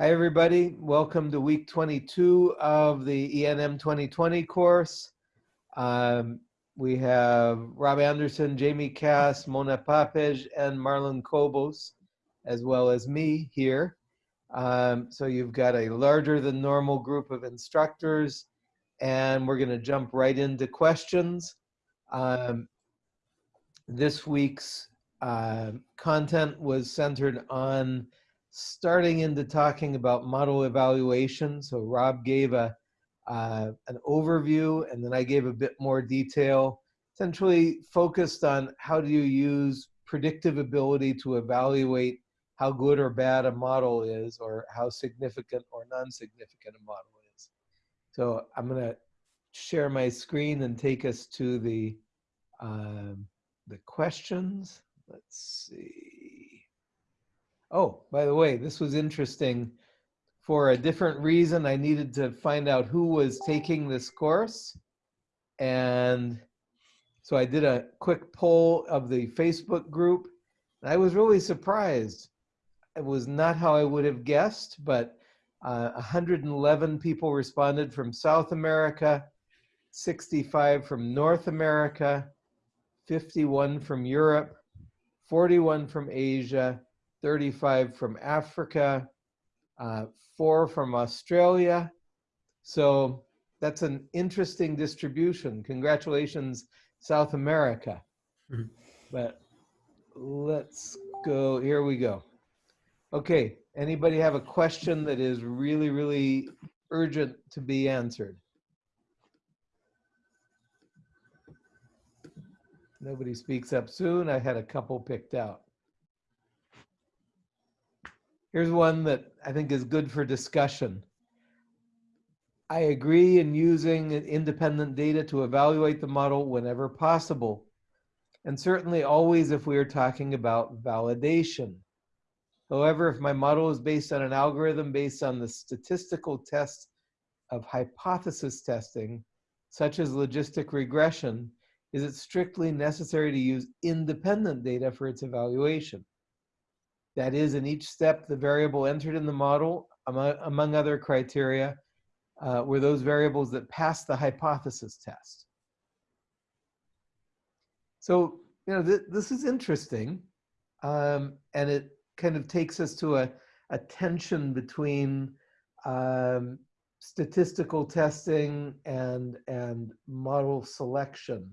Hi, everybody. Welcome to week 22 of the ENM 2020 course. Um, we have Rob Anderson, Jamie Kass, Mona Papeş, and Marlon Cobos, as well as me here. Um, so you've got a larger than normal group of instructors, and we're going to jump right into questions. Um, this week's uh, content was centered on starting into talking about model evaluation. So Rob gave a uh, an overview, and then I gave a bit more detail, essentially focused on how do you use predictive ability to evaluate how good or bad a model is, or how significant or non-significant a model is. So I'm going to share my screen and take us to the um, the questions. Let's see. Oh, by the way, this was interesting. For a different reason, I needed to find out who was taking this course. And so I did a quick poll of the Facebook group. I was really surprised. It was not how I would have guessed, but uh, 111 people responded from South America, 65 from North America, 51 from Europe, 41 from Asia, 35 from Africa, uh, four from Australia. So that's an interesting distribution. Congratulations, South America. Mm -hmm. But let's go, here we go. Okay, anybody have a question that is really, really urgent to be answered? Nobody speaks up soon. I had a couple picked out. Here's one that I think is good for discussion. I agree in using independent data to evaluate the model whenever possible, and certainly always if we are talking about validation. However, if my model is based on an algorithm based on the statistical test of hypothesis testing, such as logistic regression, is it strictly necessary to use independent data for its evaluation? That is, in each step, the variable entered in the model, among, among other criteria, uh, were those variables that passed the hypothesis test. So, you know, th this is interesting. Um, and it kind of takes us to a, a tension between um, statistical testing and, and model selection.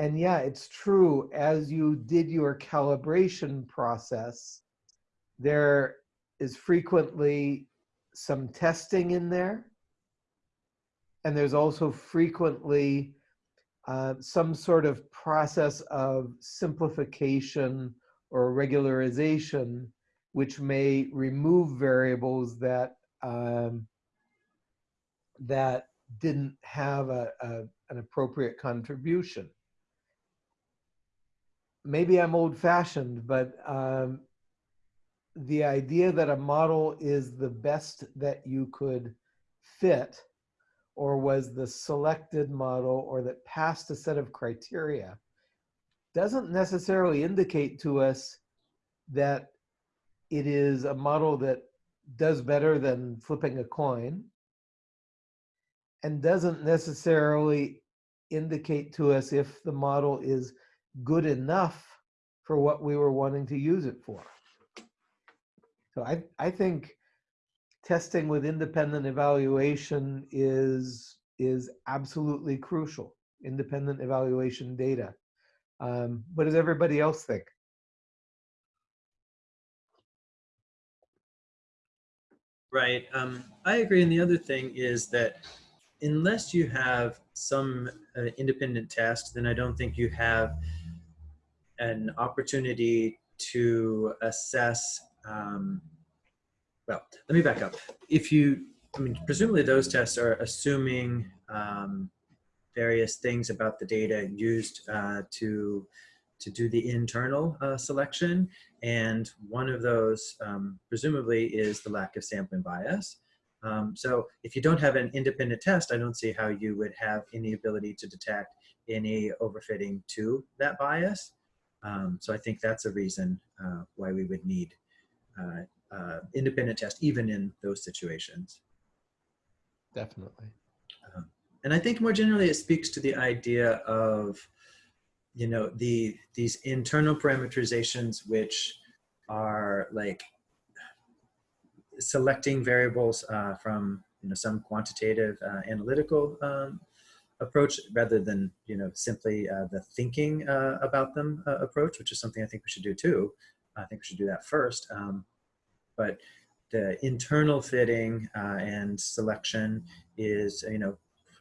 And yeah, it's true, as you did your calibration process, there is frequently some testing in there. And there's also frequently uh, some sort of process of simplification or regularization, which may remove variables that um, that didn't have a, a, an appropriate contribution maybe I'm old fashioned, but um, the idea that a model is the best that you could fit or was the selected model or that passed a set of criteria doesn't necessarily indicate to us that it is a model that does better than flipping a coin and doesn't necessarily indicate to us if the model is good enough for what we were wanting to use it for. So I, I think testing with independent evaluation is, is absolutely crucial, independent evaluation data. Um, what does everybody else think? Right. Um, I agree. And the other thing is that unless you have some uh, independent test, then I don't think you have an opportunity to assess, um, well, let me back up. If you, I mean, presumably those tests are assuming um, various things about the data used uh, to to do the internal uh, selection. And one of those, um, presumably, is the lack of sampling bias. Um, so if you don't have an independent test, I don't see how you would have any ability to detect any overfitting to that bias. Um, so I think that's a reason uh, why we would need uh, uh, independent test even in those situations. Definitely. And I think more generally, it speaks to the idea of, you know, the these internal parameterizations which are like selecting variables uh, from you know some quantitative uh, analytical um, approach rather than you know simply uh, the thinking uh, about them uh, approach, which is something I think we should do too. I think we should do that first. Um, but the internal fitting uh, and selection is you know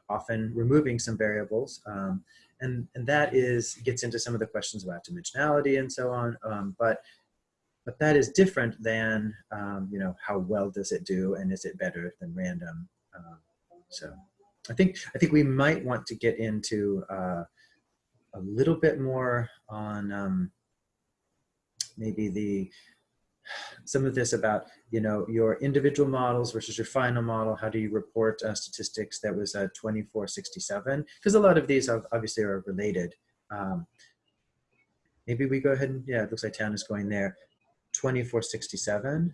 often removing some variables. Um, and, and that is gets into some of the questions about dimensionality and so on. Um, but but that is different than um, you know how well does it do and is it better than random. Um, so I think I think we might want to get into uh, a little bit more on um, maybe the some of this about you know your individual models versus your final model. How do you report uh, statistics? That was uh, 2467 because a lot of these are, obviously are related. Um, maybe we go ahead and yeah it looks like Town is going there. 2467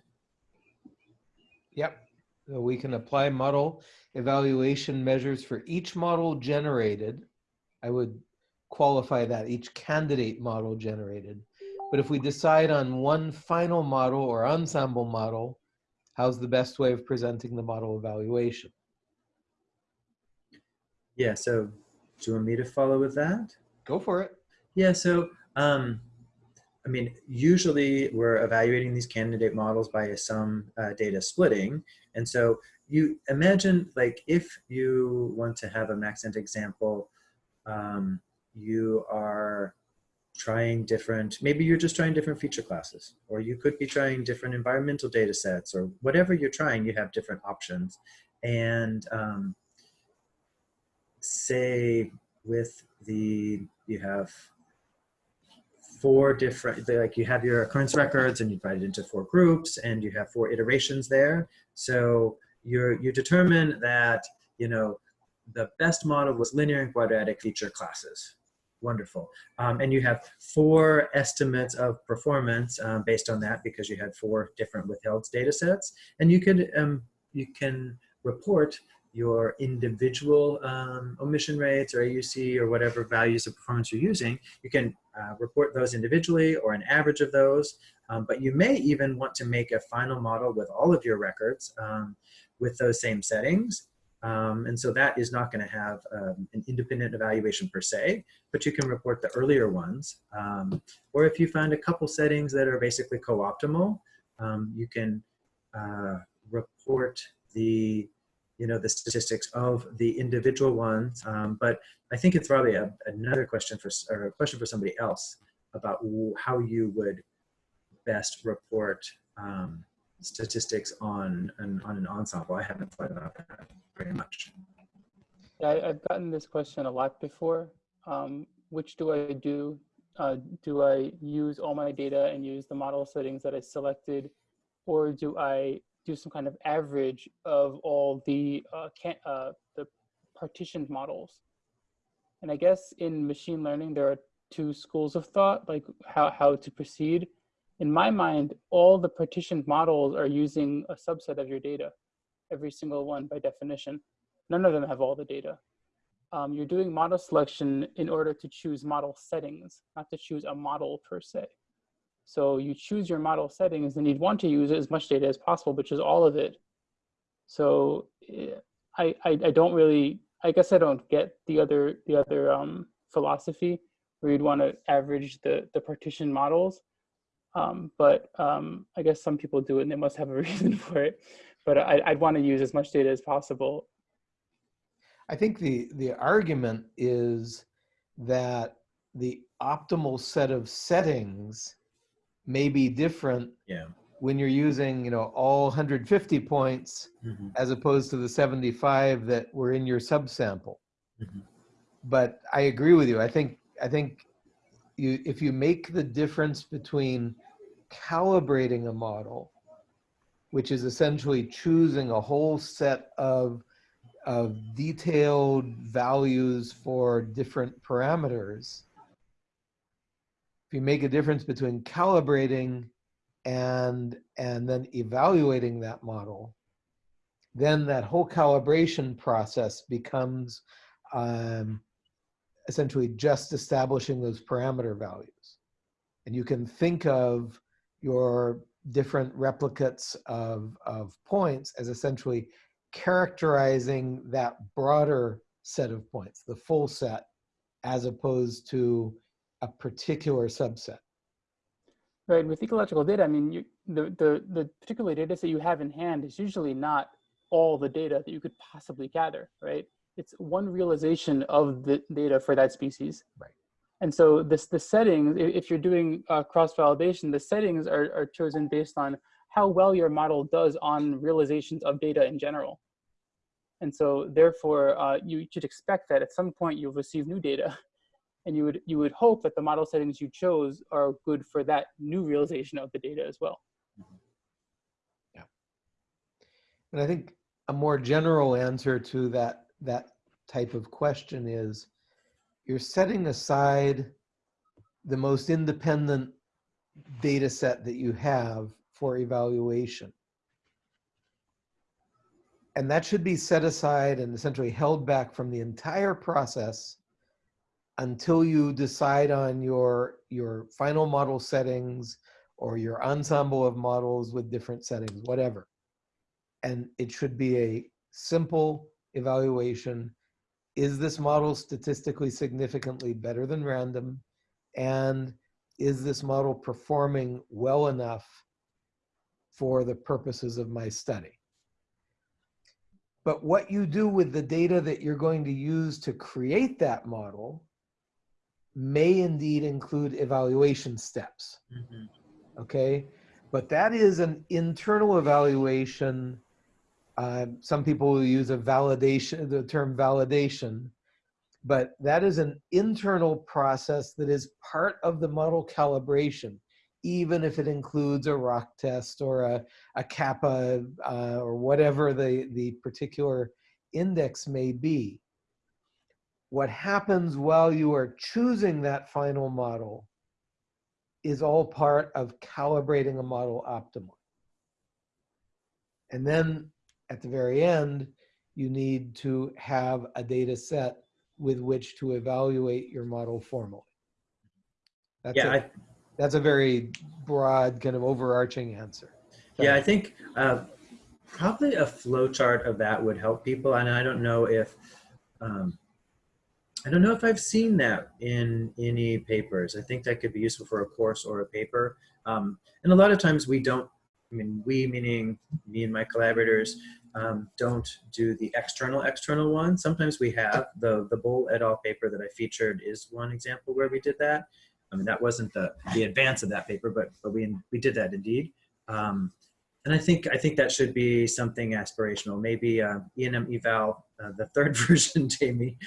Yep. So we can apply model evaluation measures for each model generated. I would qualify that each candidate model generated. But if we decide on one final model or ensemble model, how's the best way of presenting the model evaluation? yeah so do you want me to follow with that Go for it. Yeah, so um, I mean, usually we're evaluating these candidate models by some uh, data splitting. And so you imagine like if you want to have a Maxent example, um, you are trying different, maybe you're just trying different feature classes, or you could be trying different environmental data sets, or whatever you're trying, you have different options. And um, say with the, you have four different, like you have your occurrence records and you divide it into four groups and you have four iterations there. So you're, you determine that, you know, the best model was linear and quadratic feature classes. Wonderful. Um, and you have four estimates of performance um, based on that because you had four different withheld data sets. And you could, um, you can report your individual um, omission rates or AUC or whatever values of performance you're using, you can uh, report those individually or an average of those. Um, but you may even want to make a final model with all of your records um, with those same settings. Um, and so that is not going to have um, an independent evaluation per se, but you can report the earlier ones. Um, or if you find a couple settings that are basically co-optimal, you can uh, report the you know, the statistics of the individual ones. Um, but I think it's probably a, another question for, or a question for somebody else about how you would best report um, statistics on an, on an ensemble. I haven't thought about that very much. Yeah, I, have gotten this question a lot before. Um, which do I do? Uh, do I use all my data and use the model settings that I selected? Or do I do some kind of average of all the uh, can, uh, the partitioned models. And I guess in machine learning, there are two schools of thought, like how, how to proceed. In my mind, all the partitioned models are using a subset of your data, every single one by definition. None of them have all the data. Um, you're doing model selection in order to choose model settings, not to choose a model per se. So you choose your model settings and you'd want to use as much data as possible, which is all of it. So eh, I, I, I don't really, I guess I don't get the other, the other um, philosophy where you'd want to average the, the partition models. Um, but um, I guess some people do it and they must have a reason for it. But I, I'd want to use as much data as possible. I think the, the argument is that the optimal set of settings may be different Yeah. when you're using, you know, all 150 points Mhm. as opposed to the 75 that were in your subsample. Mhm. But I agree with you. I think I think you if you make the difference between calibrating a model, which is essentially choosing a whole set of of detailed values for different parameters, if you make a difference between calibrating and and then evaluating that model then that whole calibration process becomes um, essentially just establishing those parameter values. And you can think of your different replicates of, of points as essentially characterizing that broader set of points, the full set, as opposed to a particular subset. Right, with ecological data, I mean, you, the, the, the particular data set you have in hand is usually not all the data that you could possibly gather, right? It's one realization of the data for that species. Right. And so this the settings, if you're doing uh, cross-validation, the settings are, are chosen based on how well your model does on realizations of data in general. And so therefore, uh, you should expect that at some point you'll receive new data and you would, you would hope that the model settings you chose are good for that new realization of the data as well. Mm-hmm. Yeah. And I think a more general answer to that, that type of question is you're setting aside the most independent data set that you have for evaluation. And that should be set aside and essentially held back from the entire process until you decide on your, your final model settings or your ensemble of models with different settings, whatever. And it should be a simple evaluation is this model statistically significantly better than random? And is this model performing well enough for the purposes of my study? But what you do with the data that you're going to use to create that model may indeed include evaluation steps. Mm -hmm. Okay, but that is an internal evaluation uh, some people will use a validation, the term validation, but that is an internal process that is part of the model calibration, even if it includes a ROC test or a, a kappa uh, or whatever the, the particular index may be. What happens while you are choosing that final model is all part of calibrating a model optimally. And then at the very end, you need to have a data set with which to evaluate your model formally. That's yeah, a, I, that's a very broad kind of overarching answer. Yeah, I think uh, probably a flow chart of that would help people. And I don't know if, um, I don't know if I've seen that in any papers. I think that could be useful for a course or a paper. Um, and a lot of times we don't I mean, we meaning me and my collaborators um, don't do the external external one. Sometimes we have the the Bohl et al. paper that I featured is one example where we did that. I mean, that wasn't the the advance of that paper, but but we we did that indeed. Um, and I think I think that should be something aspirational. Maybe uh, ENMeval uh, the third version, Jamie.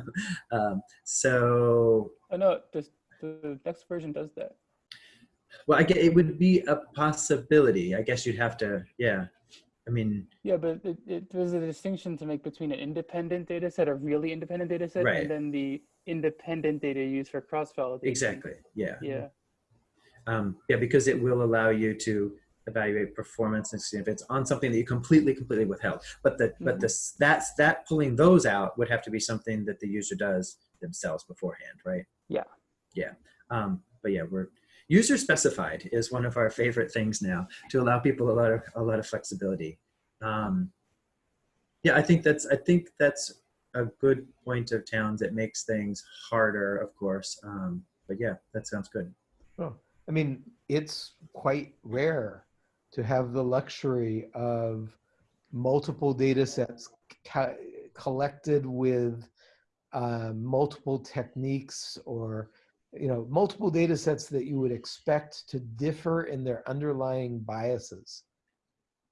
um, so. Oh no, the, the next version does that. Well, I get it would be a possibility. I guess you'd have to, yeah. I mean, yeah, but it, it, there's a distinction to make between an independent data set, a really independent data set, right. and then the independent data used for cross validation. Exactly. Yeah. Yeah. Um, yeah, because it will allow you to evaluate performance and see if it's on something that you completely, completely withheld. But the, mm -hmm. but mm-hmm. this, that's that pulling those out would have to be something that the user does themselves beforehand, right? Yeah. Yeah. Um, but yeah, we're User specified is one of our favorite things now to allow people a lot of a lot of flexibility. Um, yeah, I think that's I think that's a good point of Town's. It makes things harder, of course. Um, but yeah, that sounds good. Oh, I mean, it's quite rare to have the luxury of multiple data sets collected with uh, multiple techniques or you know, multiple data sets that you would expect to differ in their underlying biases.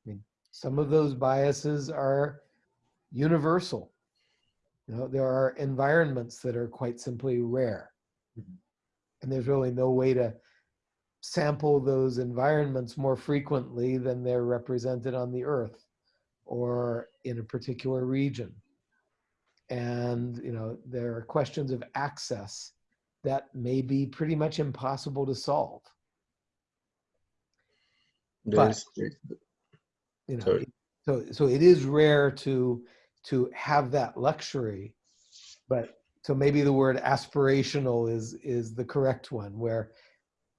I mean, some of those biases are universal. You know, there are environments that are quite simply rare. Mm -hmm. And there's really no way to sample those environments more frequently than they're represented on the earth or in a particular region. And, you know, there are questions of access that may be pretty much impossible to solve. But- you know Sorry. so so it is rare to to have that luxury but so maybe the word aspirational is is the correct one where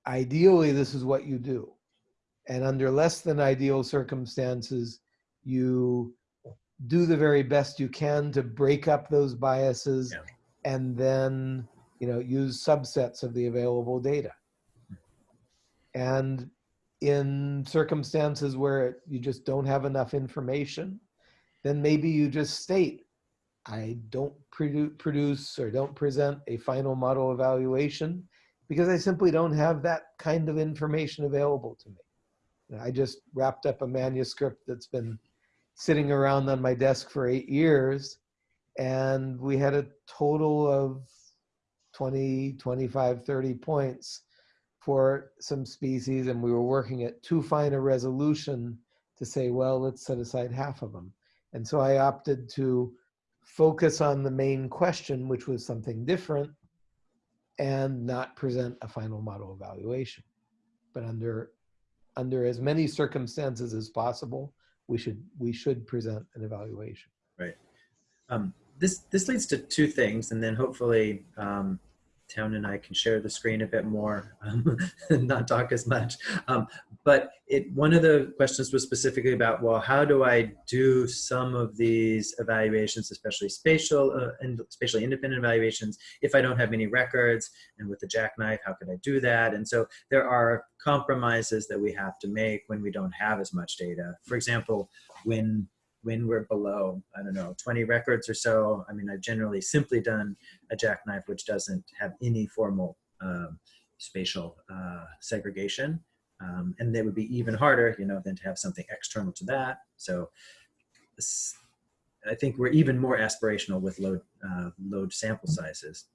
ideally this is what you do and under less than ideal circumstances you do the very best you can to break up those biases Yeah. and then you know use subsets of the available data and in circumstances where you just don't have enough information, then maybe you just state, I don't produ- produce or don't present a final model evaluation because I simply don't have that kind of information available to me. I just wrapped up a manuscript that's been sitting around on my desk for eight years and we had a total of 20, 25, 30 points for some species and we were working at too fine a resolution to say, well, let's set aside half of them. And so I opted to focus on the main question, which was something different, and not present a final model evaluation. But under, under as many circumstances as possible, we should, we should present an evaluation. Right. Um, this this leads to two things, and then hopefully um, Town and I can share the screen a bit more, um, and not talk as much. Um, but it one of the questions was specifically about well, how do I do some of these evaluations, especially spatial uh, and spatially independent evaluations, if I don't have any records? And with the jackknife, how could I do that? And so there are compromises that we have to make when we don't have as much data. For example, when when we're below, I don't know, 20 records or so. I mean, I've generally simply done a jackknife which doesn't have any formal um, spatial uh, segregation. Um, and it would be even harder, you know, than to have something external to that. So I think we're even more aspirational with low, uh, low sample sizes.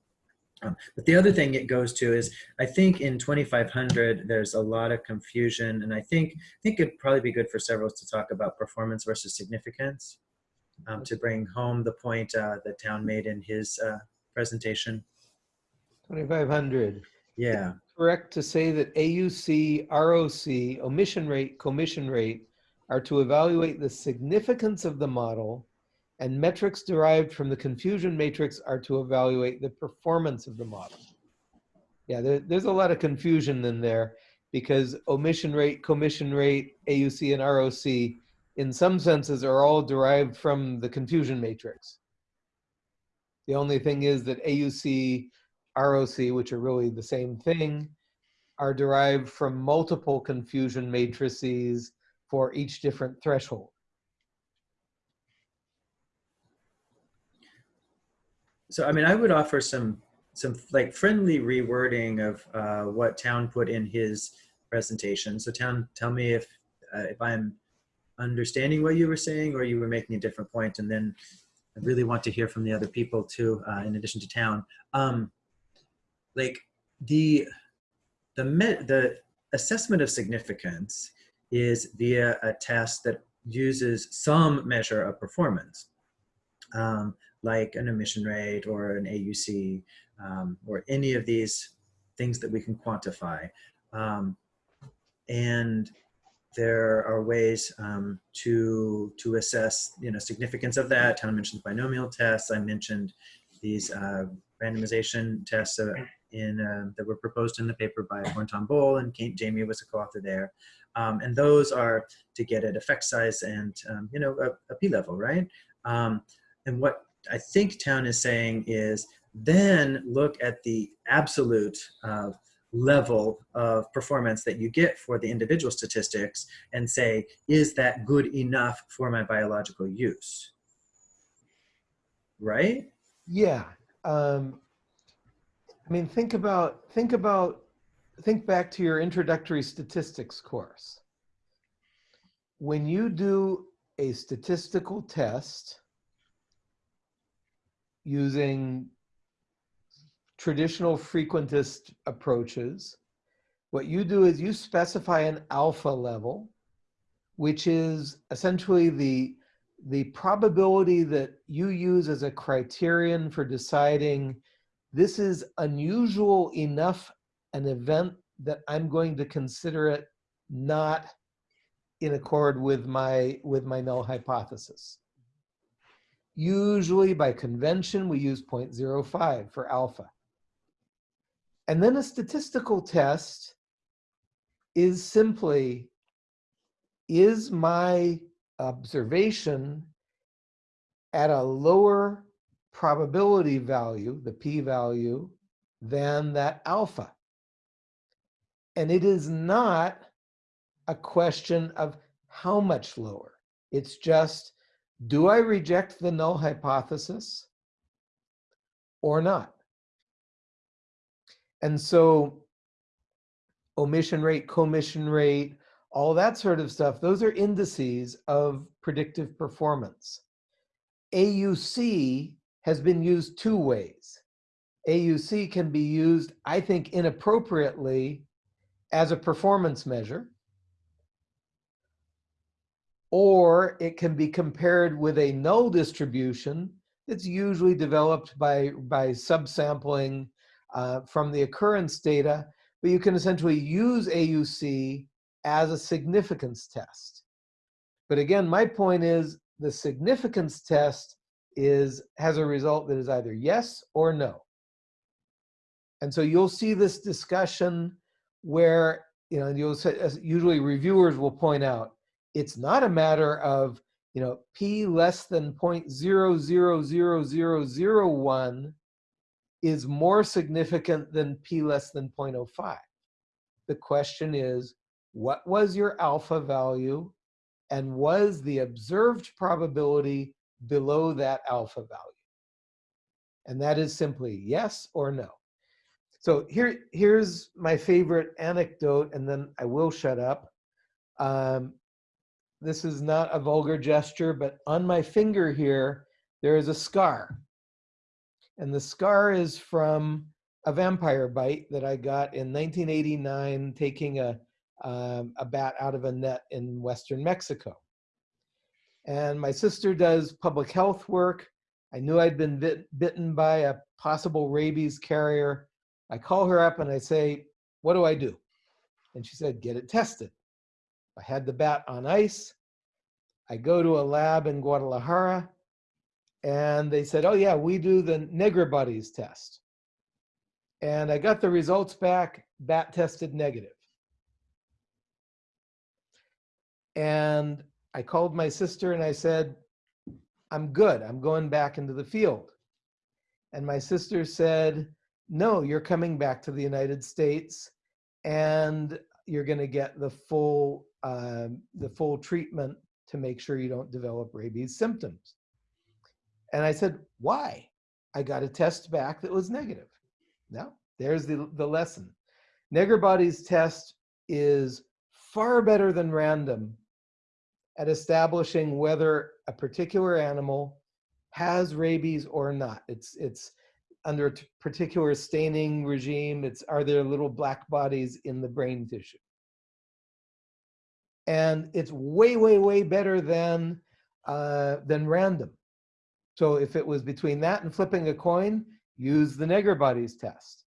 Um, but the other thing it goes to is, I think in 2500, there's a lot of confusion. And I think, I think it'd probably be good for several to talk about performance versus significance um, to bring home the point uh, that Town made in his uh, presentation. 2,500. Yeah, correct to say that AUC, ROC, omission rate, commission rate are to evaluate the significance of the model and metrics derived from the confusion matrix are to evaluate the performance of the model. Yeah, there, there's a lot of confusion in there because omission rate, commission rate, AUC, and ROC in some senses are all derived from the confusion matrix. The only thing is that AUC, ROC, which are really the same thing, are derived from multiple confusion matrices for each different threshold. So I mean, I would offer some some like friendly rewording of uh, what Town put in his presentation. So Town, tell me if uh, if I'm understanding what you were saying or you were making a different point, and then I really want to hear from the other people too, uh, in addition to Town. Um, like the the met, the assessment of significance is via a test that uses some measure of performance. Um, like an omission rate or an AUC um, or any of these things that we can quantify. Um, and there are ways um, to to assess you know significance of that. Town mentioned the binomial tests. I mentioned these uh, randomization tests uh, in uh, that were proposed in the paper by Thornton Bowl and Kate, Jamie was a co-author there. Um, and those are to get at effect size and um, you know a, a p level, right? Um, and what I think Town is saying is then look at the absolute uh, level of performance that you get for the individual statistics and say, is that good enough for my biological use? Right? Yeah. Um, I mean, think about, think about, think back to your introductory statistics course. When you do a statistical test using traditional frequentist approaches, what you do is you specify an alpha level, which is essentially the, the probability that you use as a criterion for deciding this is unusual enough an event that I'm going to consider it not in accord with my, with my null hypothesis. Usually by convention, we use 0.05 for alpha. And then a statistical test is simply, is my observation at a lower probability value, the p-value, than that alpha? And it is not a question of how much lower. It's just, do I reject the null hypothesis or not? And so omission rate, commission rate, all that sort of stuff, those are indices of predictive performance. AUC has been used two ways. AUC can be used, I think, inappropriately as a performance measure, or it can be compared with a null distribution that's usually developed by, by subsampling uh, from the occurrence data, but you can essentially use AUC as a significance test. But again, my point is the significance test is has a result that is either yes or no. And so you'll see this discussion where, you know, you'll say, usually reviewers will point out, it's not a matter of, you know, p less than 0.000001 is more significant than p less than 0.05. The question is, what was your alpha value and was the observed probability below that alpha value? And that is simply yes or no. So here, here's my favorite anecdote, and then I will shut up. Um, this is not a vulgar gesture, but on my finger here, there is a scar. And the scar is from a vampire bite that I got in 1989 taking a, um, a bat out of a net in Western Mexico. And my sister does public health work. I knew I'd been bit, bitten by a possible rabies carrier. I call her up and I say, what do I do? And she said, get it tested. I had the bat on ice. I go to a lab in Guadalajara and they said, oh yeah, we do the Negri bodies test. And I got the results back, bat tested negative. And I called my sister and I said, I'm good, I'm going back into the field. And my sister said, no, you're coming back to the United States and you're gonna get the full, uh, the full treatment to make sure you don't develop rabies symptoms. And I said, why? I got a test back that was negative. Now, there's the, the lesson. Negri bodies test is far better than random at establishing whether a particular animal has rabies or not. It's, it's under a particular staining regime. It's are there little black bodies in the brain tissue? And it's way, way, way better than, uh, than random. So if it was between that and flipping a coin, use the Negri bodies test.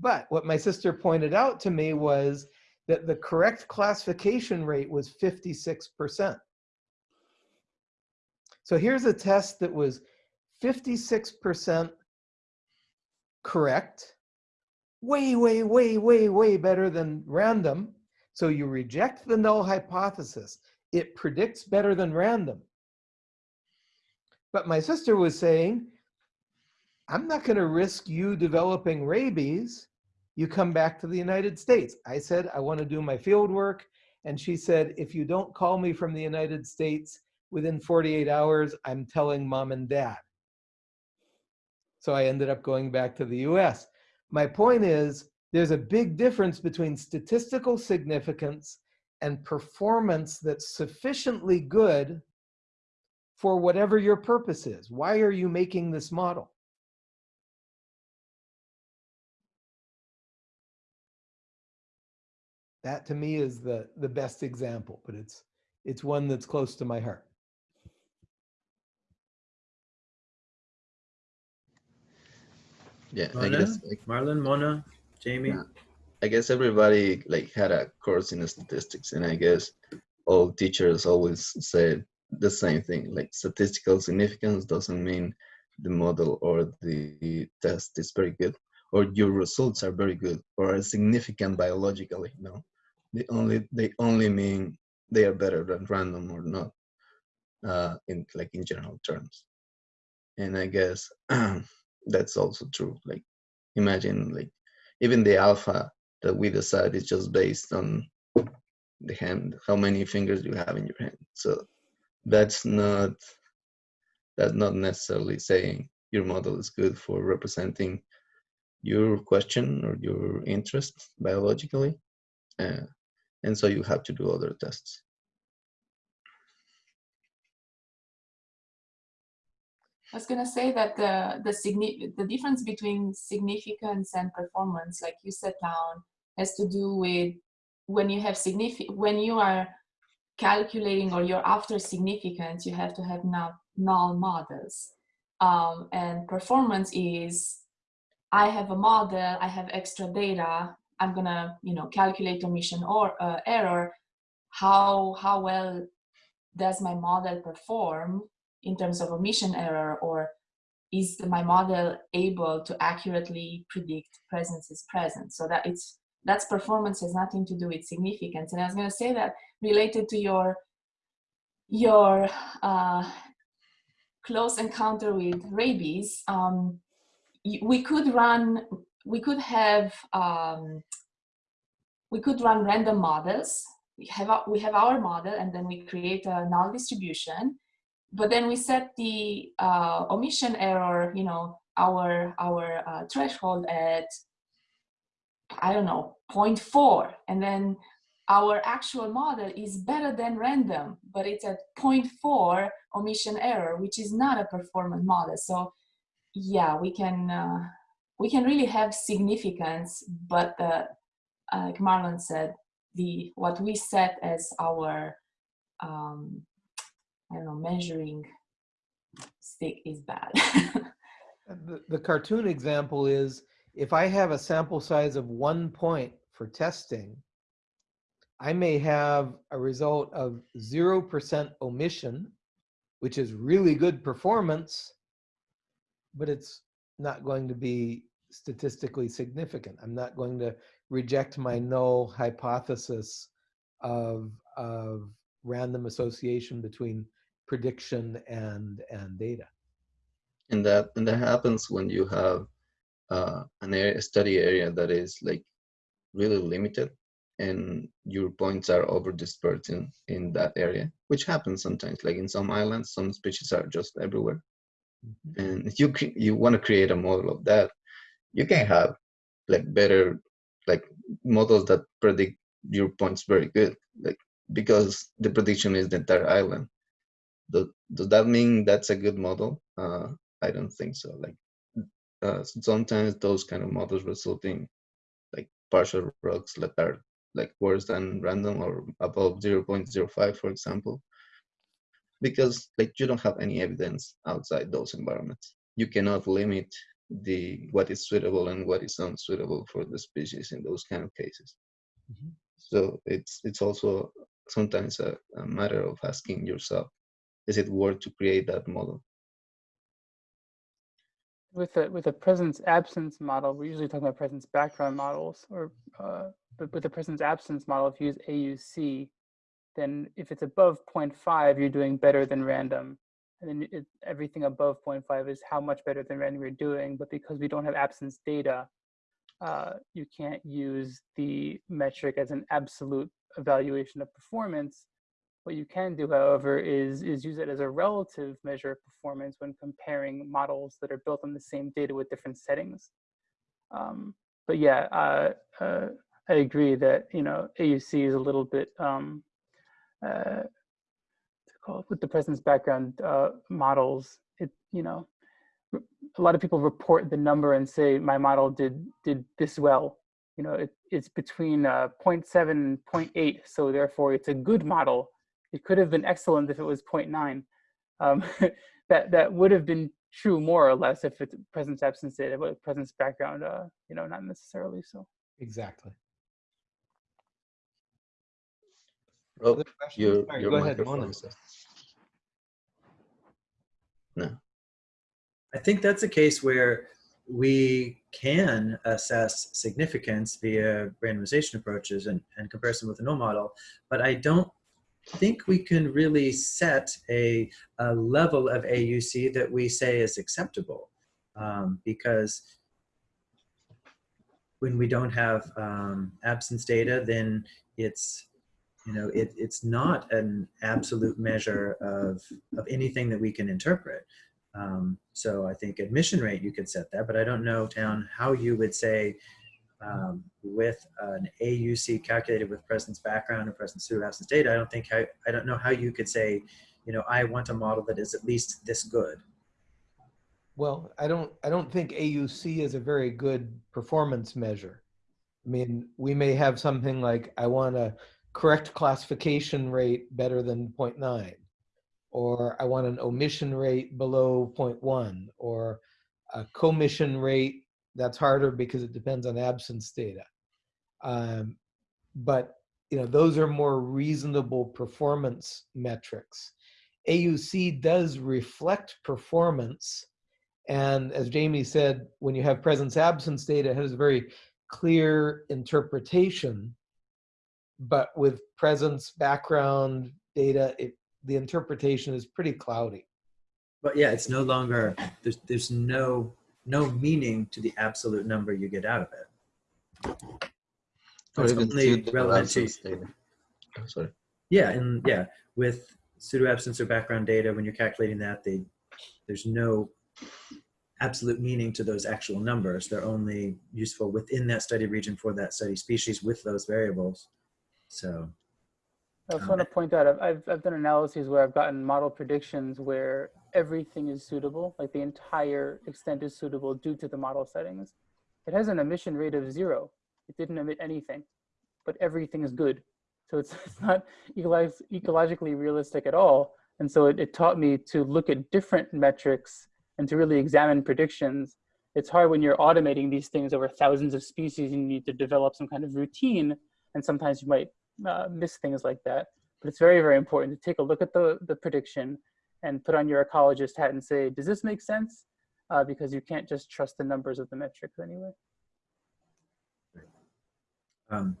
But what my sister pointed out to me was that the correct classification rate was 56%. So here's a test that was 56% correct, way, way, way, way, way better than random. So you reject the null hypothesis. It predicts better than random. But my sister was saying, I'm not going to risk you developing rabies. You come back to the United States. I said, I want to do my field work. And she said, if you don't call me from the United States within 48 hours, I'm telling mom and dad. So I ended up going back to the US. My point is, there's a big difference between statistical significance and performance that's sufficiently good for whatever your purpose is. Why are you making this model? That to me is the, the best example, but it's, it's one that's close to my heart. Yeah, I guess like, Marlon, Mona, Jamie. Yeah. I guess everybody like had a course in statistics, and I guess all teachers always said the same thing. Like statistical significance doesn't mean the model or the test is very good, or your results are very good, or are significant biologically. No, they only they only mean they are better than random or not, uh, in like in general terms. And I guess that's also true. Like imagine like even the alpha that we decide is just based on the hand, how many fingers you have in your hand. So that's not that's not necessarily saying your model is good for representing your question or your interest biologically. Uh, and so you have to do other tests. I was gonna say that the the the difference between significance and performance, like you set down, has to do with when you have significant when you are calculating or you're after significance, you have to have null, null models. Um, and performance is I have a model, I have extra data, I'm gonna you know calculate omission or uh, error. How how well does my model perform in terms of omission error or is my model able to accurately predict presence is present so that it's that's performance has nothing to do with significance. And i was going to say that related to your your uh, close encounter with rabies um, we could run we could have um, we could run random models. We have we have our model and then we create a null distribution but then we set the uh, omission error, you know, our our uh, threshold at I don't know 0.4, and then our actual model is better than random, but it's at 0.4 omission error, which is not a performant model. So yeah, we can uh, we can really have significance, but uh, like Marlon said, the what we set as our um, I don't know, measuring stick is bad. Uh, the, the cartoon example is if I have a sample size of one point for testing, I may have a result of 0% omission, which is really good performance, but it's not going to be statistically significant. I'm not going to reject my null hypothesis of, of random association between prediction and and data. And that and that happens when you have uh, an area, a study area that is like really limited, and your points are over dispersed in, in that area, which happens sometimes. Like in some islands, some species are just everywhere. Mm -hmm. And if you you want to create a model of that, you can have like better like models that predict your points very good, like because the prediction is the entire island does, does that mean that's a good model? Uh, I don't think so. Like uh, sometimes those kind of models result in like partial ROCs that are like worse than random or above 0.05, for example, because like you don't have any evidence outside those environments. You cannot limit the what is suitable and what is unsuitable for the species in those kind of cases. Mm -hmm. So it's it's also sometimes a, a matter of asking yourself is it worth to create that model? With a with a presence absence model, we're usually talking about presence background models, or uh, but with a presence absence model, if you use AUC, then if it's above 0.5, you're doing better than random. And then it, everything above 0.5 is how much better than random you're doing. But because we don't have absence data, uh, you can't use the metric as an absolute evaluation of performance. What you can do, however, is, is use it as a relative measure of performance when comparing models that are built on the same data with different settings. Um, but yeah, uh, uh, I agree that, you know, AUC is a little bit, um, uh, with the presence background uh, models, it, you know, a lot of people report the number and say my model did did this well. You know, it, it's between uh, 0.7 and 0.8, so therefore it's a good model it could have been excellent if it was 0.9. Um, that, that would have been true more or less if it's presence absence data, but presence background, uh, you know, not necessarily so. Exactly. Oh, your, your go ahead, Mona. No. I think that's a case where we can assess significance via randomization approaches and, and comparison with a null model, but I don't think we can really set a, a level of AUC that we say is acceptable um, because when we don't have um, absence data, then it's you know it, it's not an absolute measure of of anything that we can interpret. Um, so I think omission rate you could set that, but I don't know Town how you would say um, with an AUC calculated with presence background and presence absence data. I don't think how, I don't know how you could say, you know, I want a model that is at least this good. Well, I don't, I don't think AUC is a very good performance measure. I mean, we may have something like, I want a correct classification rate better than 0.9, or I want an omission rate below 0.1, or a commission rate, that's harder because it depends on absence data. Um, but, you know, those are more reasonable performance metrics. AUC does reflect performance, and as Jamie said, when you have presence absence data, it has a very clear interpretation. But with presence background data, it, the interpretation is pretty cloudy. But yeah, it's no longer, there's, there's no, no meaning to the absolute number you get out of it. Or It's even only pseudo relevant to, data. Oh, Sorry. yeah, and yeah, with pseudo absence or background data, when you're calculating that, they, there's no absolute meaning to those actual numbers. They're only useful within that study region for that study species with those variables. So, I also Um, want to point out, I've, I've, I've done analyses where I've gotten model predictions where everything is suitable, like the entire extent is suitable due to the model settings. It has an omission rate of zero. It didn't emit anything, but everything is good. So it's, it's not ecolog- ecologically realistic at all. And so it, it taught me to look at different metrics and to really examine predictions. It's hard when you're automating these things over thousands of species, and you need to develop some kind of routine. And sometimes you might uh, miss things like that. But it's very, very important to take a look at the, the prediction and put on your ecologist hat and say, does this make sense? Uh, because you can't just trust the numbers of the metrics anyway. um,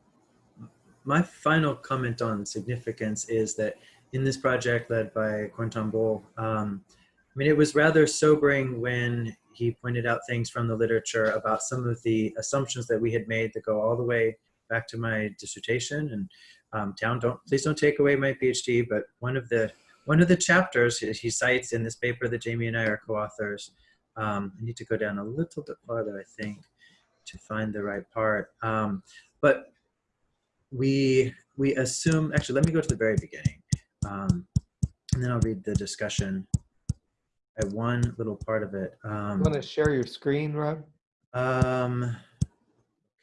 my final comment on significance is that in this project led by Corentin Bohl, um, I mean, it was rather sobering when he pointed out things from the literature about some of the assumptions that we had made that go all the way back to my dissertation. And um, Town, don't please don't take away my PhD, but one of the one of the chapters he cites in this paper that Jamie and I are co-authors. Um, I need to go down a little bit farther, I think, to find the right part. Um, but we we assume actually let me go to the very beginning um, and then i'll read the discussion at one little part of it um, Want to share your screen, Rob? um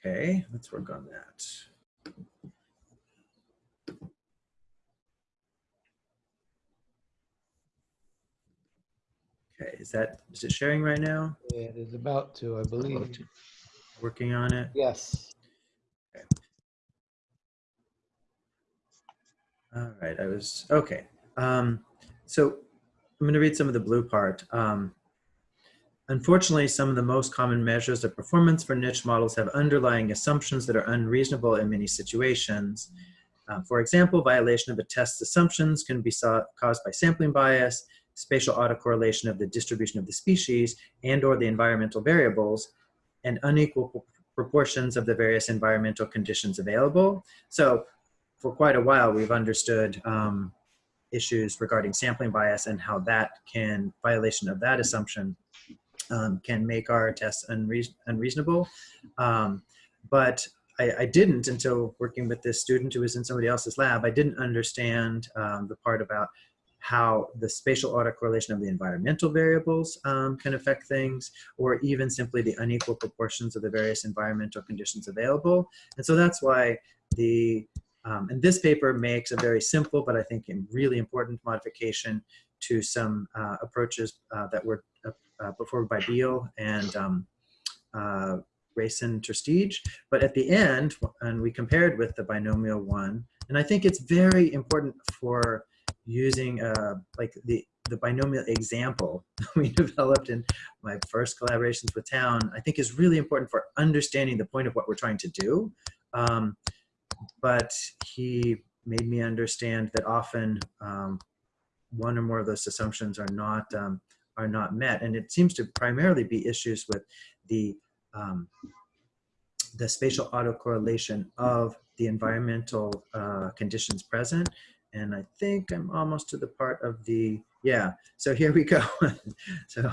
okay let's work on that okay is that is it sharing right now It is about to, I believe. working on it Yes. All right, I was, okay. Um, so I'm gonna read some of the blue part. Um, unfortunately, some of the most common measures of performance for niche models have underlying assumptions that are unreasonable in many situations. Uh, for example, violation of a test's assumptions can be saw, caused by sampling bias, spatial autocorrelation of the distribution of the species, and or the environmental variables, and unequal proportions of the various environmental conditions available. So for quite a while, we've understood um, issues regarding sampling bias and how that can, violation of that assumption, um, can make our tests unreason unreasonable. Um, but I, I, didn't until working with this student who was in somebody else's lab, I didn't understand um, the part about how the spatial autocorrelation of the environmental variables um, can affect things, or even simply the unequal proportions of the various environmental conditions available. And so that's why the um, and this paper makes a very simple, but I think really important modification to some uh, approaches uh, that were uh, uh, performed by Beal and um, uh, Grayson ter Steege. But at the end, and we compared with the binomial one, and I think it's very important for using uh, like the, the binomial example we developed in my first collaborations with Town, I think is really important for understanding the point of what we're trying to do. Um, but he made me understand that often um, one or more of those assumptions are not um, are not met, and it seems to primarily be issues with the um, the spatial autocorrelation of the environmental uh, conditions present. And I think I'm almost to the part of the, yeah, so here we go. so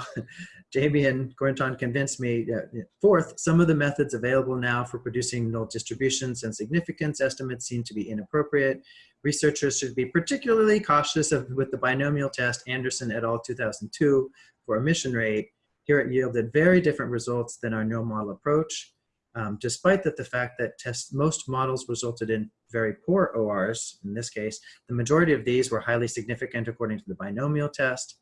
Jamie and Corentin convinced me. Uh, fourth, some of the methods available now for producing null distributions and significance estimates seem to be inappropriate. Researchers should be particularly cautious of, with the binomial test Anderson et al. 2002 for omission rate. Here it yielded very different results than our null model approach. Um, despite that the fact that test, most models resulted in very poor ORs, in this case, the majority of these were highly significant according to the binomial test.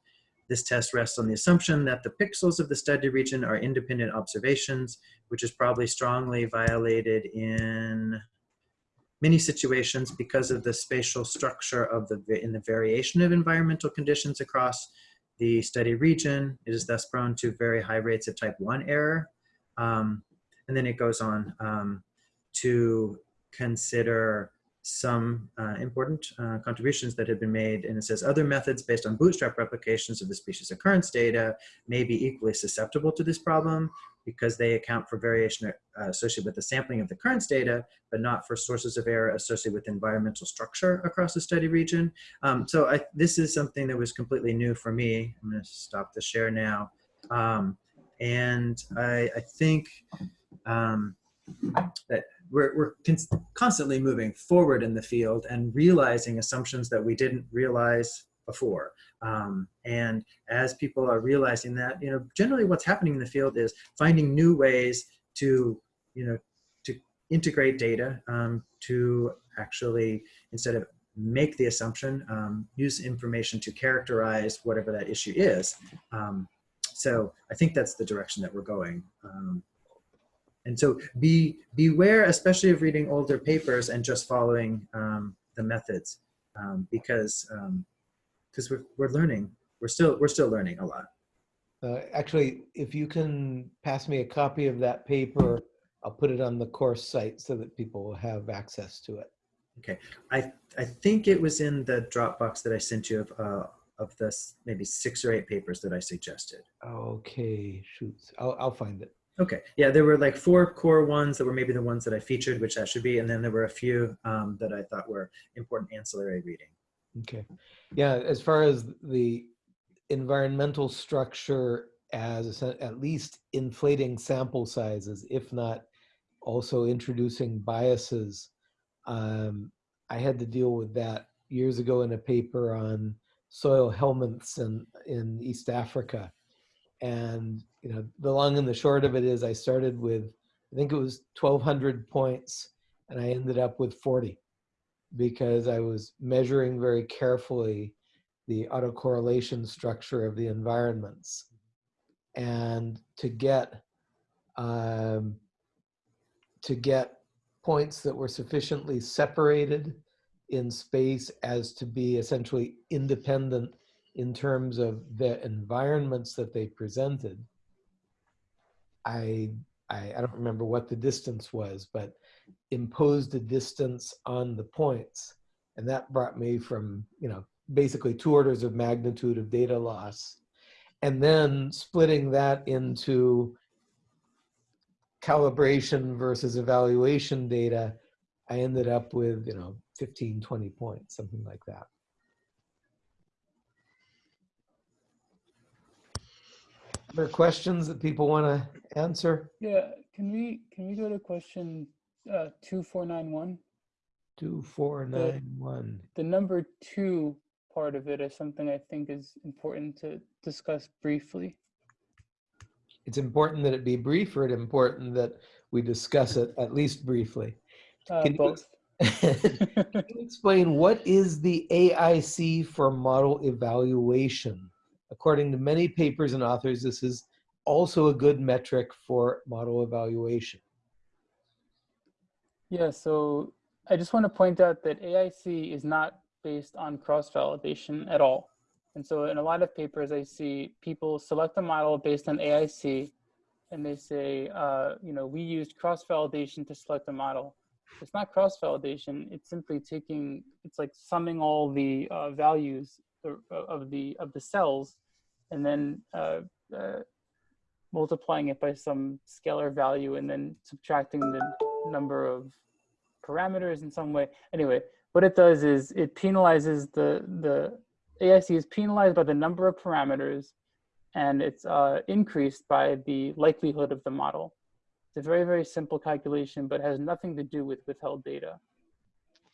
This test rests on the assumption that the pixels of the study region are independent observations, which is probably strongly violated in many situations because of the spatial structure of the in the variation of environmental conditions across the study region. It is thus prone to very high rates of type 1 error. Um, and then it goes on um, to consider some uh, important uh, contributions that have been made. And it says other methods based on bootstrap replications of the species occurrence data may be equally susceptible to this problem because they account for variation uh, associated with the sampling of the occurrence data, but not for sources of error associated with environmental structure across the study region. Um, so I, this is something that was completely new for me. I'm gonna stop the share now. Um, and I, I think um, that we're, we're constantly moving forward in the field and realizing assumptions that we didn't realize before. Um, and as people are realizing that, you know, generally what's happening in the field is finding new ways to, you know, to integrate data um, to actually, instead of make the assumption, um, use information to characterize whatever that issue is. Um, so I think that's the direction that we're going. And so be beware, especially of reading older papers and just following um, the methods, um, because because um, we're we're learning. We're still we're still learning a lot. Uh, actually, if you can pass me a copy of that paper, I'll put it on the course site so that people will have access to it. Okay, I I think it was in the Dropbox that I sent you of uh, of this maybe six or eight papers that I suggested. Okay, shoots. I'll I'll find it. Okay, yeah, there were like four core ones that were maybe the ones that I featured, which that should be, and then there were a few um, that I thought were important ancillary reading. Okay, yeah, as far as the environmental structure as at least inflating sample sizes, if not also introducing biases. Um, I had to deal with that years ago in a paper on soil helminths in, in East Africa. And you know, the long and the short of it is I started with, I think it was 1200 points and I ended up with 40 because I was measuring very carefully the autocorrelation structure of the environments. And to get, um, to get points that were sufficiently separated in space as to be essentially independent in terms of the environments that they presented, I, I, I don't remember what the distance was, but imposed a distance on the points. And that brought me from, you know, basically two orders of magnitude of data loss. And then splitting that into calibration versus evaluation data, I ended up with, you know, 15, 20 points, something like that. Other questions that people want to answer? Yeah, can we can we go to question uh, two four nine one? Two, four, nine, one. The number two part of it is something I think is important to discuss briefly. It's important that it be brief or it important that we discuss it at least briefly? Uh, Can you- both. Can you explain what is the AIC for model evaluation? According to many papers and authors, this is also a good metric for model evaluation. Yeah, so I just want to point out that AIC is not based on cross-validation at all. And so in a lot of papers, I see people select a model based on AIC, and they say, uh, you know, we used cross-validation to select a model. It's not cross-validation. It's simply taking, it's like summing all the uh, values of the of the cells, and then uh, uh, multiplying it by some scalar value, and then subtracting the number of parameters in some way. Anyway, what it does is it penalizes the the AIC is penalized by the number of parameters and it's uh, increased by the likelihood of the model. It's a very, very simple calculation, but has nothing to do with withheld data.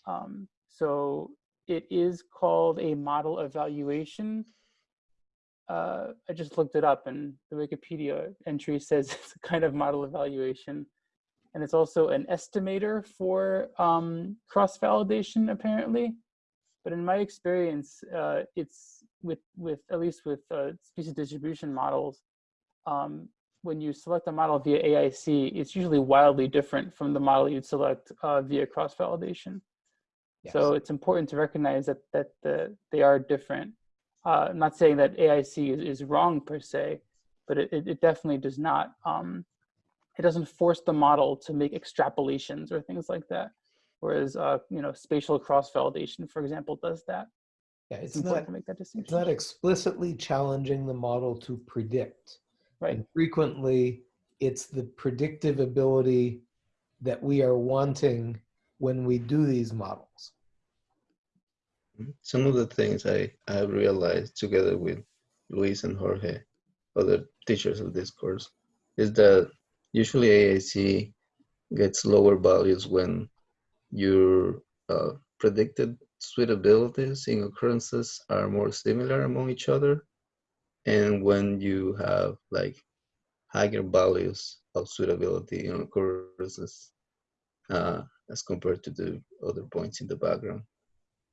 Um, so it is called a model evaluation. Uh, I just looked it up and the Wikipedia entry says it's a kind of model evaluation. And it's also an estimator for um, cross-validation, apparently. But in my experience, uh, it's with, with at least with uh, species distribution models, um, when you select a model via AIC, it's usually wildly different from the model you'd select uh, via cross-validation. Yes. So it's important to recognize that that the, they are different. Uh, I'm not saying that AIC is, is wrong per se, but it, it definitely does not. Um, it doesn't force the model to make extrapolations or things like that whereas uh, you know spatial cross validation, for example, does that. Yeah, it's, it's not to make that distinction. It's not explicitly challenging the model to predict. Right. And frequently, it's the predictive ability that we are wanting when we do these models. Mm-hmm. Some of the things I, I realized together with Luis and Jorge, other teachers of this course, is that usually AIC gets lower values when your uh, predicted suitabilities in occurrences are more similar among each other. And when you have like higher values of suitability in occurrences uh, as compared to the other points in the background.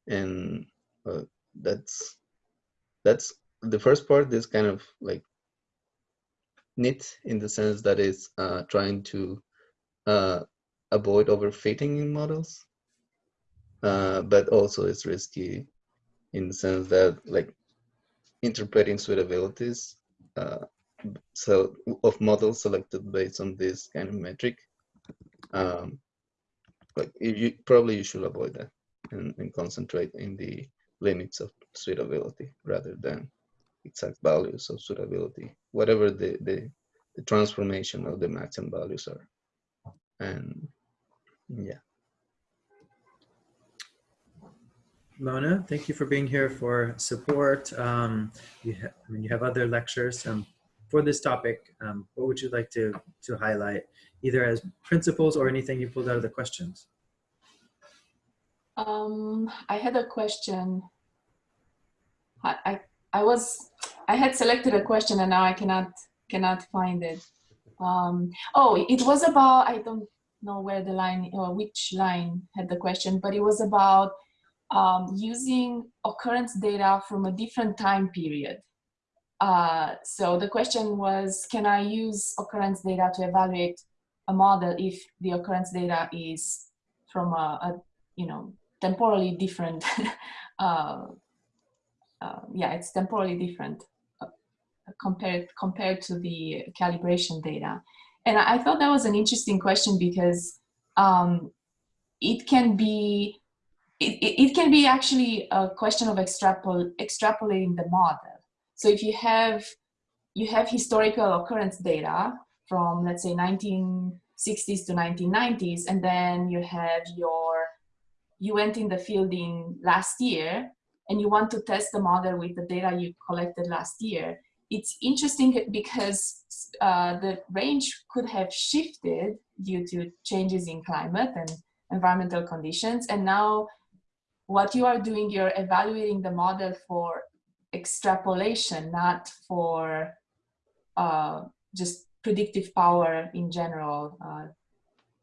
And uh, that's, that's the first part is kind of like neat in the sense that it's uh, trying to uh, avoid overfitting in models, uh, but also it's risky in the sense that like interpreting suitabilities uh, so of models selected based on this kind of metric. Um, but you probably you should avoid that and, and concentrate in the limits of suitability rather than exact values of suitability, whatever the, the, the transformation of the maximum values are. And yeah. Mona, thank you for being here for support. Um, you, I mean, you have other lectures um, for this topic. Um, what would you like to, to highlight, either as principles or anything you pulled out of the questions? Um, I had a question. I, I, I was, I had selected a question and now I cannot, cannot find it. Um, oh, it was about, I don't know where the line or which line had the question, but it was about um, using occurrence data from a different time period. Uh, so the question was, can I use occurrence data to evaluate a model if the occurrence data is from a, a you know, temporally different, uh, uh, yeah, it's temporally different uh, compared, compared to the calibration data. And I thought that was an interesting question because um, it can be it, it can be actually a question of extrapol extrapolating the model. So if you have you have historical occurrence data from let's say 1960s to 1990s, and then you have your you went in the field in last year and you want to test the model with the data you collected last year, it's interesting because uh, the range could have shifted due to changes in climate and environmental conditions. And now what you are doing, you're evaluating the model for extrapolation, not for uh, just predictive power in general. Uh,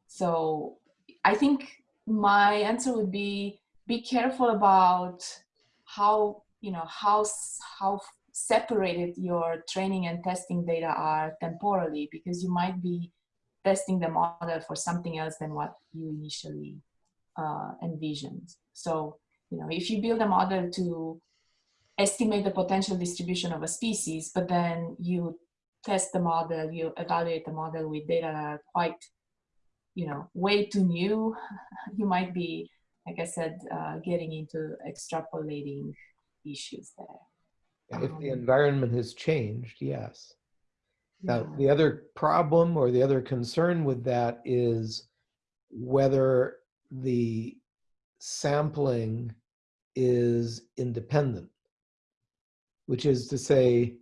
so I think my answer would be, be careful about how, you know, how, how separated your training and testing data are temporally because you might be testing the model for something else than what you initially uh, envisioned. So, you know, if you build a model to estimate the potential distribution of a species, but then you test the model, you evaluate the model with data that are quite, you know, way too new, you might be, like I said, uh, getting into extrapolating issues there. If the Um, environment has changed, yes. Now, Yeah. the other problem or the other concern with that is whether the sampling is independent, which is to say,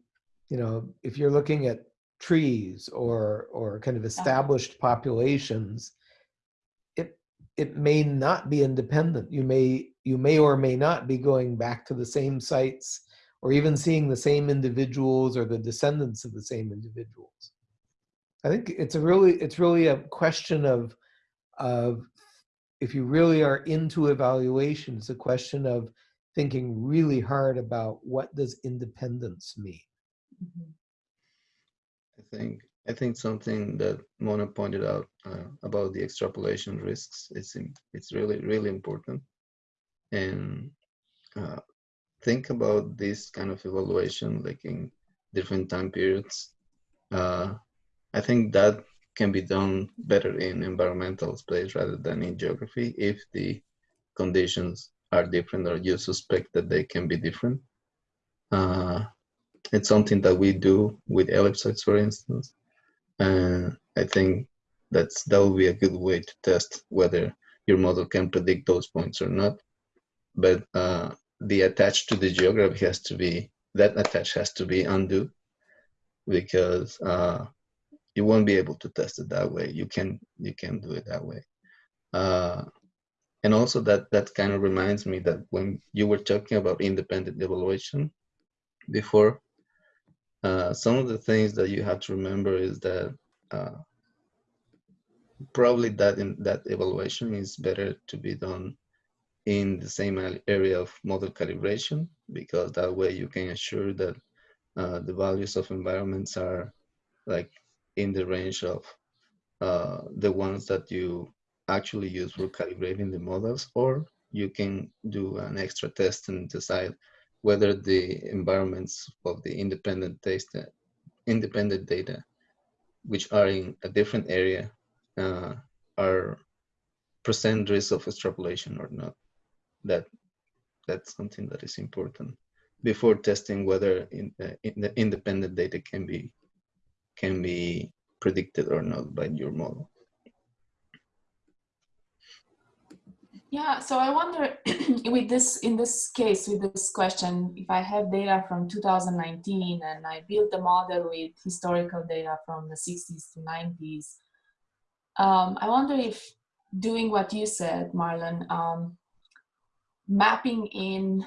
you know, if you're looking at trees or or kind of uh-huh. established populations, it it may not be independent. You may you may or may not be going back to the same sites or even seeing the same individuals or the descendants of the same individuals. I think it's a really it's really a question of of if you really are into evaluation, it's a question of thinking really hard about what does independence mean. Mhm. I think I think something that Mona pointed out uh, about the extrapolation risks is it's really really important, and uh, think about this kind of evaluation like in different time periods. Uh, I think that can be done better in environmental space rather than in geography if the conditions are different or you suspect that they can be different. Uh, it's something that we do with ellipsoids, for instance. And I think that's that would be a good way to test whether your model can predict those points or not. But uh, the attach to the geography has to be that attach has to be undue because uh, you won't be able to test it that way. You can you can do it that way. And also that that kind of reminds me that when you were talking about independent evaluation before, uh, some of the things that you have to remember is that uh, probably that in that evaluation is better to be done in the same area of model calibration because that way you can assure that uh, the values of environments are like in the range of uh, the ones that you actually use for calibrating the models or you can do an extra test and decide whether the environments of the independent data, independent data, which are in a different area, uh, are present risk of extrapolation or not. That that's something that is important before testing whether in, uh, in the independent data can be can be predicted or not by your model. Yeah, so I wonder with this, in this case, with this question, if I have data from 2019 and I built a model with historical data from the 60s to 90s, um, I wonder if doing what you said, Marlon, um, mapping in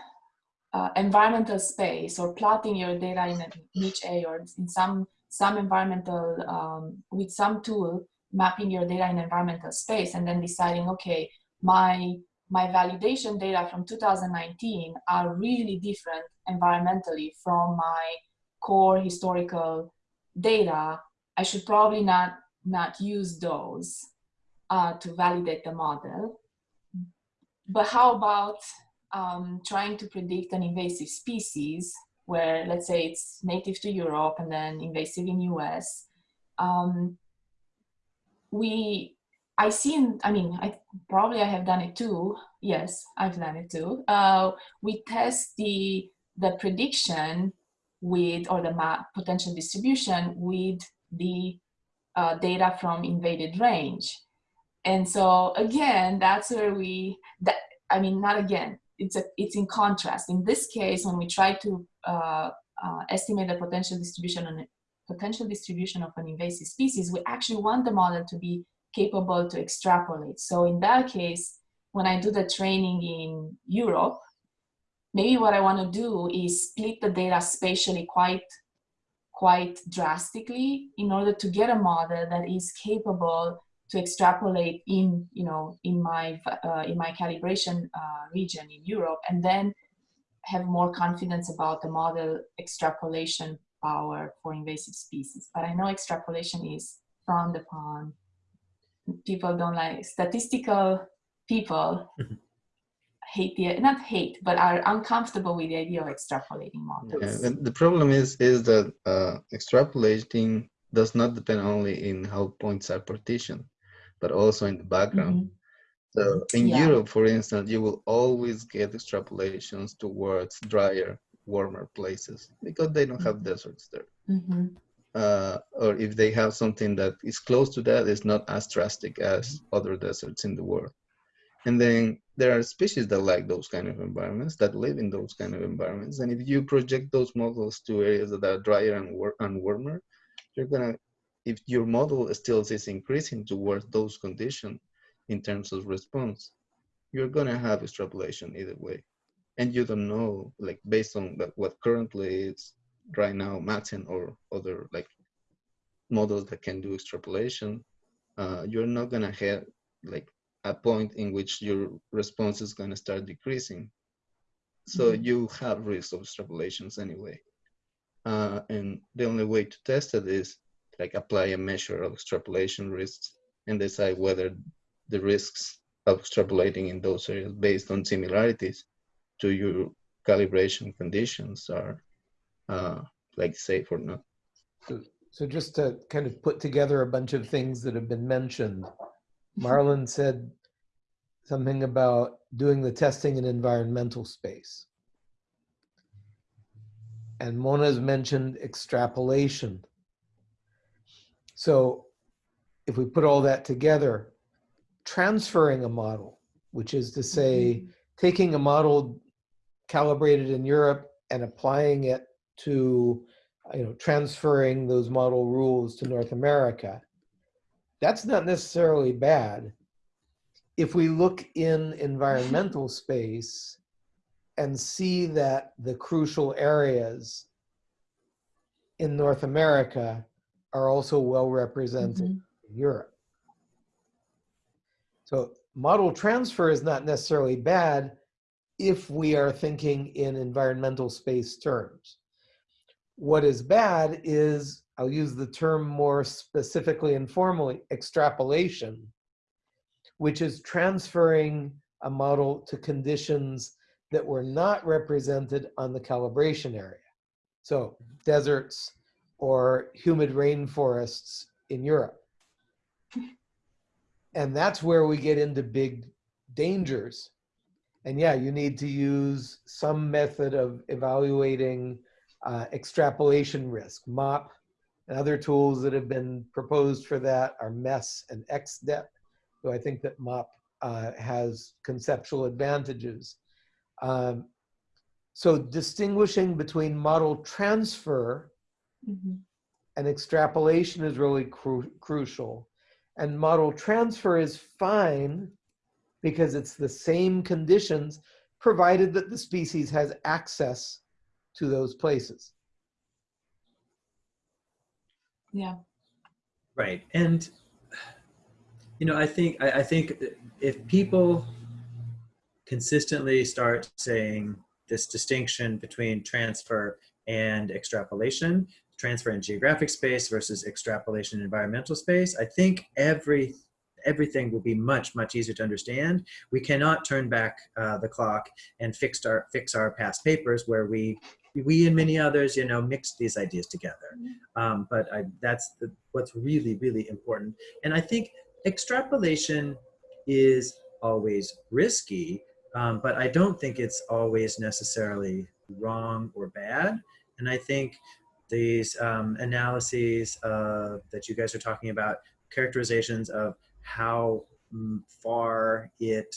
uh, environmental space or plotting your data in NicheA or in some, some environmental, um, with some tool, mapping your data in environmental space and then deciding, okay, my my validation data from 2019 are really different environmentally from my core historical data. I should probably not not use those uh, to validate the model. But how about um, trying to predict an invasive species where let's say it's native to europe and then invasive in us um, we I seen, I mean, I probably I have done it too. Yes, I've done it too. Uh, we test the the prediction with or the map potential distribution with the uh, data from invaded range, and so again, that's where we that I mean, not again. It's a it's in contrast. In this case, when we try to uh, uh, estimate the potential distribution on potential distribution of an invasive species, we actually want the model to be capable to extrapolate. So in that case, when I do the training in Europe, maybe what I want to do is split the data spatially quite, quite drastically in order to get a model that is capable to extrapolate in, you know, in my, uh, in my calibration uh, region in Europe, and then have more confidence about the model extrapolation power for invasive species. But I know extrapolation is frowned upon. People don't like statistical people Mhm. hate the not hate, but are uncomfortable with the idea of extrapolating models. Yeah, the problem is is that uh, extrapolating does not depend only in how points are partitioned, but also in the background. Mhm. So in Yeah. Europe, for instance, you will always get extrapolations towards drier, warmer places because they don't have deserts there. Mhm. Uh, or if they have something that is close to that, it's not as drastic as other deserts in the world. And then there are species that like those kind of environments, that live in those kind of environments. And if you project those models to areas that are drier and, war- and warmer, you're gonna, if your model still is increasing towards those conditions in terms of response, you're gonna have extrapolation either way. And you don't know, like based on what currently is right now, Maxent or other like models that can do extrapolation, uh, you're not gonna have like a point in which your response is gonna start decreasing. So Mhm. you have risks of extrapolations anyway. Uh, and the only way to test it is like apply a measure of extrapolation risks and decide whether the risks of extrapolating in those areas based on similarities to your calibration conditions are uh, like safe or not. So, so just to kind of put together a bunch of things that have been mentioned, Marlon said something about doing the testing in environmental space. And Mona's mentioned extrapolation. So if we put all that together, transferring a model, which is to say, taking a model calibrated in Europe and applying it to, you know, transferring those model rules to North America, that's not necessarily bad. If we look in environmental space and see that the crucial areas in North America are also well represented Mhm. in Europe. So model transfer is not necessarily bad if we are thinking in environmental space terms. What is bad is, I'll use the term more specifically and formally, extrapolation, which is transferring a model to conditions that were not represented on the calibration area. So mm-hmm. deserts or humid rainforests in Europe. And that's where we get into big dangers. And yeah, you need to use some method of evaluating uh, extrapolation risk. MOP and other tools that have been proposed for that are MESS and ExDet. So I think that MOP uh, has conceptual advantages. Um, so distinguishing between model transfer Mhm. and extrapolation is really cru crucial. And model transfer is fine because it's the same conditions provided that the species has access to those places. Yeah. Right. And you know, I think I, I think if people consistently start saying this distinction between transfer and extrapolation, transfer in geographic space versus extrapolation in environmental space, I think every everything will be much much easier to understand. We cannot turn back uh, the clock and fix our fix our past papers where we we and many others, you know, mixed these ideas together. Um, but I, that's the, what's really, really important. And I think extrapolation is always risky, um, but I don't think it's always necessarily wrong or bad. And I think these um, analyses uh, that you guys are talking about, characterizations of how mm, far it,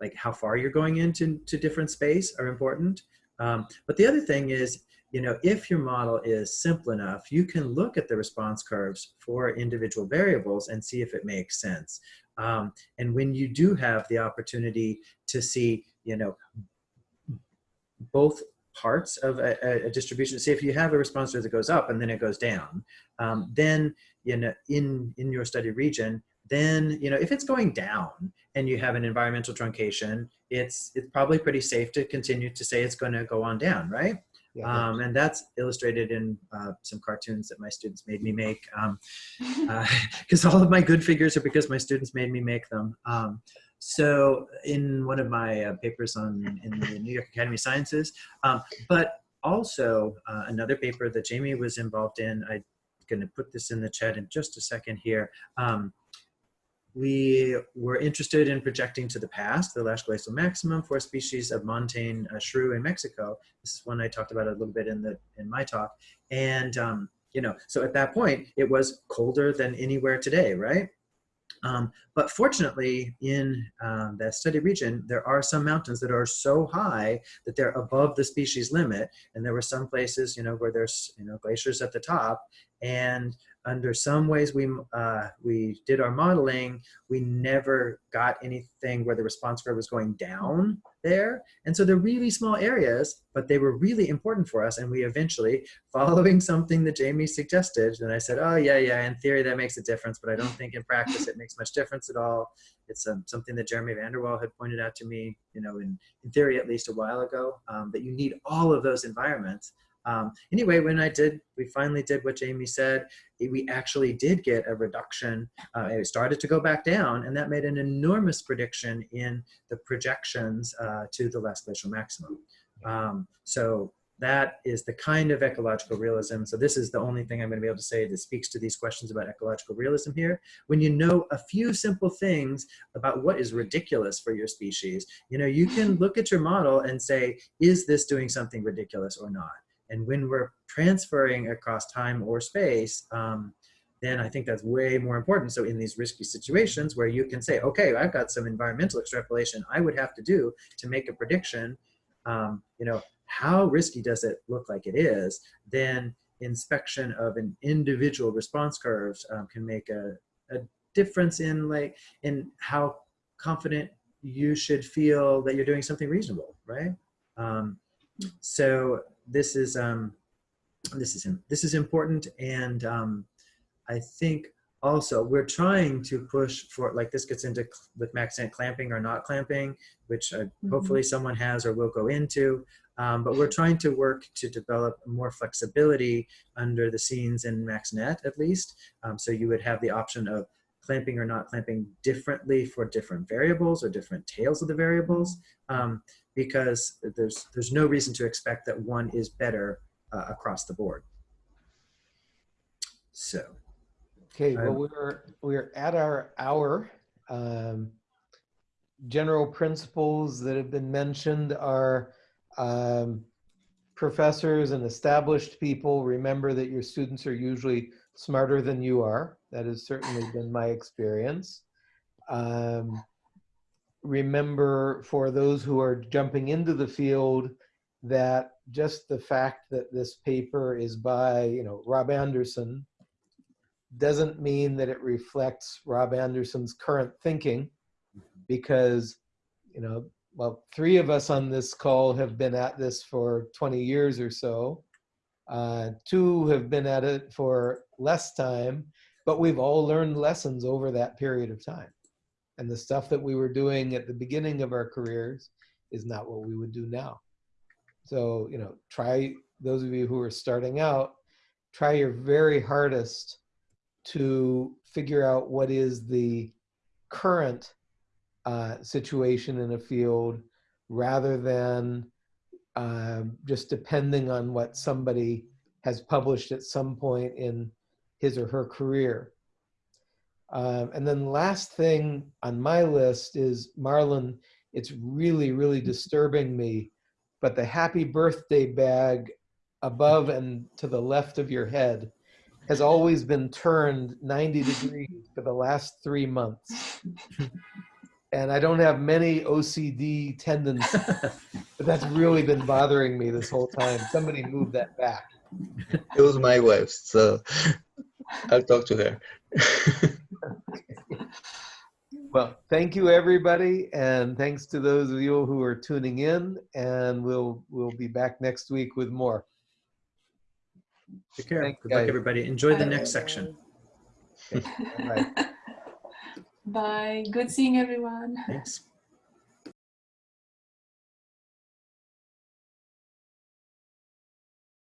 like how far you're going into to different space are important. Um, but the other thing is, you know, if your model is simple enough, you can look at the response curves for individual variables and see if it makes sense. Um, and when you do have the opportunity to see, you know, both parts of a, a, distribution, say if you have a response curve that goes up and then it goes down, um, then, you know, in, in your study region, then you know if it's going down and you have an environmental truncation, it's it's probably pretty safe to continue to say it's going to go on down, right? Yeah, Um, and that's illustrated in uh, some cartoons that my students made me make. Um, because all of my good figures are because my students made me make them. Um, so in one of my uh, papers on in the New York Academy of Sciences, um, but also uh, another paper that Jamie was involved in. I'm going to put this in the chat in just a second here. We were interested in projecting to the past the last glacial maximum for a species of montane uh, shrew in Mexico. This is one I talked about a little bit in the in my talk. And um, you know, so at that point, it was colder than anywhere today, right? Um, but fortunately, in um, the study region, there are some mountains that are so high that they're above the species limit. And there were some places, you know, where there's, you know, glaciers at the top. And under some ways we, uh, we did our modeling, we never got anything where the response curve was going down there. And so they're really small areas, but they were really important for us. And we eventually, following something that Jamie suggested, and I said, oh yeah, yeah, in theory that makes a difference, but I don't think in practice it makes much difference at all. It's um, something that Jeremy VanDerWal had pointed out to me, you know, in, in theory at least a while ago, um, that you need all of those environments. Um, anyway, when I did, we finally did what Jamie said. We actually did get a reduction. Uh, it started to go back down, and that made an enormous prediction in the projections uh, to the last glacial maximum. Um, so that is the kind of ecological realism. So this is the only thing I'm going to be able to say that speaks to these questions about ecological realism here. When you know a few simple things about what is ridiculous for your species, you know, you can look at your model and say, is this doing something ridiculous or not? And when we're transferring across time or space, um, then I think that's way more important. So in these risky situations where you can say, okay, I've got some environmental extrapolation I would have to do to make a prediction, um, you know, how risky does it look like it is, then inspection of an individual response curves um, can make a, a difference in like in how confident you should feel that you're doing something reasonable, right? Um, so this is um, this is this is important, and um, I think also we're trying to push for like this gets into with maxent clamping or not clamping, which uh, Mhm. hopefully someone has or will go into. Um, but we're trying to work to develop more flexibility under the scenes in MaxNet at least. Um, so you would have the option of clamping or not clamping differently for different variables or different tails of the variables um, because there's, there's no reason to expect that one is better uh, across the board. So, Okay, well, we're, we're at our hour. Um, General principles that have been mentioned are um, professors and established people, remember that your students are usually smarter than you are. That has certainly been my experience. Um, remember for those who are jumping into the field that just the fact that this paper is by, you know, Rob Anderson doesn't mean that it reflects Rob Anderson's current thinking because, you know, well, three of us on this call have been at this for 20 years or so. Uh, two have been at it for less time, but we've all learned lessons over that period of time. And the stuff that we were doing at the beginning of our careers is not what we would do now. So, you know, try, those of you who are starting out, try your very hardest to figure out what is the current uh, situation in a field rather than um, just depending on what somebody has published at some point in his or her career. Um, and then last thing on my list is Marlon, it's really, really disturbing me, but the happy birthday bag above and to the left of your head has always been turned 90 degrees for the last three months. And I don't have many OCD tendencies, but that's really been bothering me this whole time. Somebody move that back. It was my wife's, so I'll talk to her. Well, thank you, everybody, and thanks to those of you who are tuning in. And we'll we'll be back next week with more. take care. Thanks, Good luck, everybody. Enjoy the next section. Bye. Bye. Good seeing everyone. Thanks.